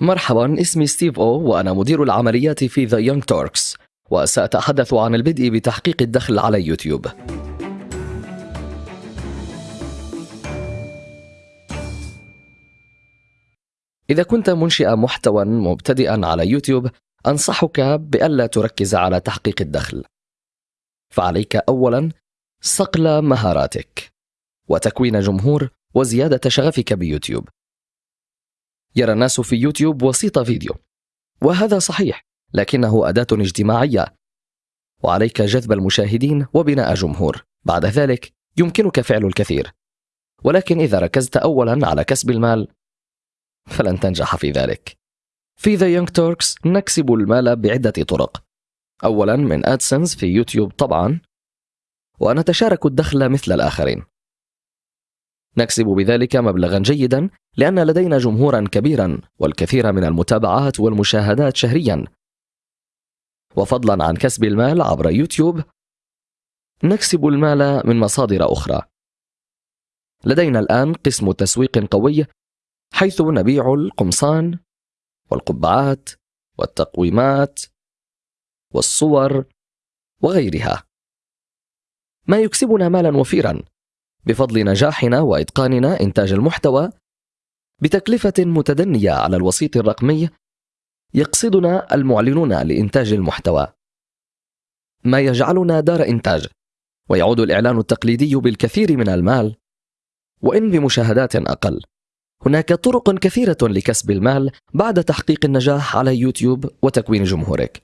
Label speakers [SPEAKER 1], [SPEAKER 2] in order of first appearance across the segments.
[SPEAKER 1] مرحبا اسمي Steve Oh وأنا مدير العمليات في The Young Turks وسأتحدث عن البدء بتحقيق الدخل على يوتيوب. إذا كنت منشئ محتوى مبتدئا على يوتيوب أنصحك بألا تركز على تحقيق الدخل. فعليك أولا صقل مهاراتك وتكوين جمهور وزيادة شغفك بيوتيوب. يرى الناس في يوتيوب وسيط فيديو. وهذا صحيح لكنه أداة اجتماعية. وعليك جذب المشاهدين وبناء جمهور. بعد ذلك يمكنك فعل الكثير. ولكن إذا ركزت أولا على كسب المال فلن تنجح في ذلك. في The Young Turks نكسب المال بعدة طرق. أولا من AdSense في يوتيوب طبعا. ونتشارك الدخل مثل الآخرين. نكسب بذلك مبلغا جيدا لأن لدينا جمهورا كبيرا والكثير من المتابعات والمشاهدات شهريا. وفضلا عن كسب المال عبر يوتيوب نكسب المال من مصادر أخرى. لدينا الآن قسم تسويق قوي حيث نبيع القمصان والقبعات والتقويمات والصور وغيرها. ما يكسبنا مالا وفيرا؟ بفضل نجاحنا وإتقاننا إنتاج المحتوى بتكلفة متدنية على الوسيط الرقمي يقصدنا المعلنون لإنتاج المحتوى. ما يجعلنا دار إنتاج ويعود الإعلان التقليدي بالكثير من المال وإن بمشاهدات أقل. هناك طرق كثيرة لكسب المال بعد تحقيق النجاح على يوتيوب وتكوين جمهورك.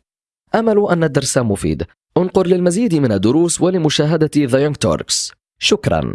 [SPEAKER 1] أمل أن الدرس مفيد. انقر للمزيد من الدروس ولمشاهدة The Young Turks شكرا.